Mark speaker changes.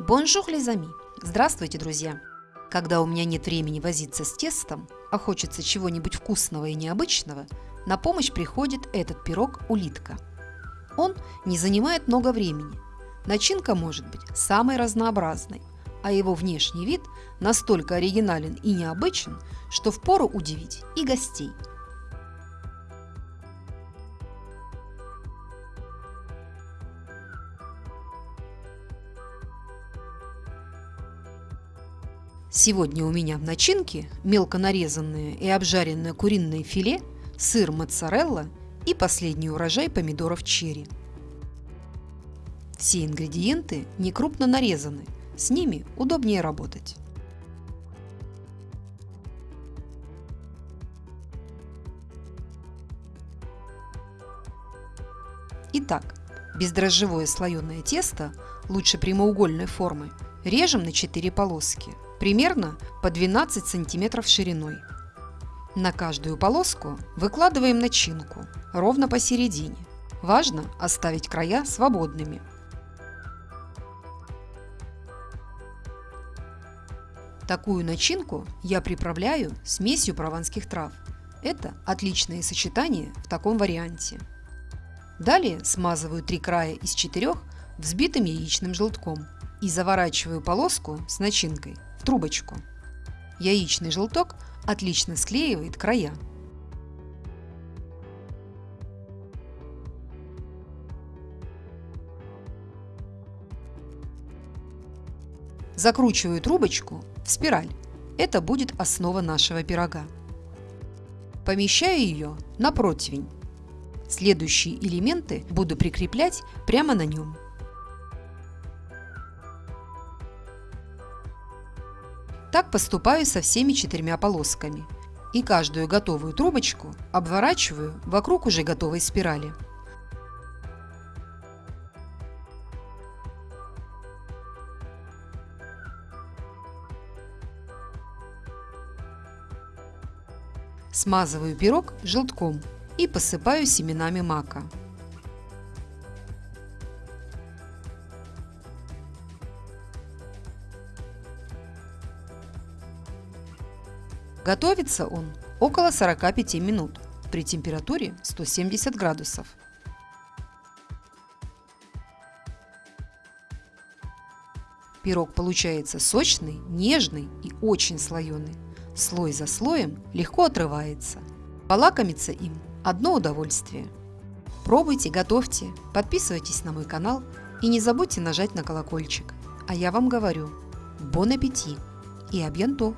Speaker 1: Bonjour les amis! Здравствуйте, друзья! Когда у меня нет времени возиться с тестом, а хочется чего-нибудь вкусного и необычного, на помощь приходит этот пирог-улитка. Он не занимает много времени. Начинка может быть самой разнообразной, а его внешний вид настолько оригинален и необычен, что впору удивить и гостей – Сегодня у меня в начинке мелко нарезанное и обжаренное куриное филе, сыр моцарелла и последний урожай помидоров черри. Все ингредиенты не крупно нарезаны, с ними удобнее работать. Итак, бездрожжевое слоеное тесто, лучше прямоугольной формы, режем на 4 полоски – примерно по 12 сантиметров шириной. На каждую полоску выкладываем начинку ровно посередине. Важно оставить края свободными. Такую начинку я приправляю смесью прованских трав. Это отличное сочетание в таком варианте. Далее смазываю три края из четырех взбитым яичным желтком и заворачиваю полоску с начинкой в трубочку. Яичный желток отлично склеивает края. Закручиваю трубочку в спираль. Это будет основа нашего пирога. Помещаю ее на противень. Следующие элементы буду прикреплять прямо на нем. Так поступаю со всеми четырьмя полосками. И каждую готовую трубочку обворачиваю вокруг уже готовой спирали. Смазываю пирог желтком и посыпаю семенами мака. Готовится он около 45 минут при температуре 170 градусов. Пирог получается сочный, нежный и очень слоеный. Слой за слоем легко отрывается. Полакомиться им – одно удовольствие. Пробуйте, готовьте, подписывайтесь на мой канал и не забудьте нажать на колокольчик. А я вам говорю – бон аппетит и абьянто!